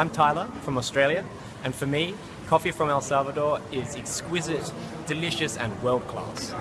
I'm Tyler from Australia, and for me, coffee from El Salvador is exquisite, delicious, and world class.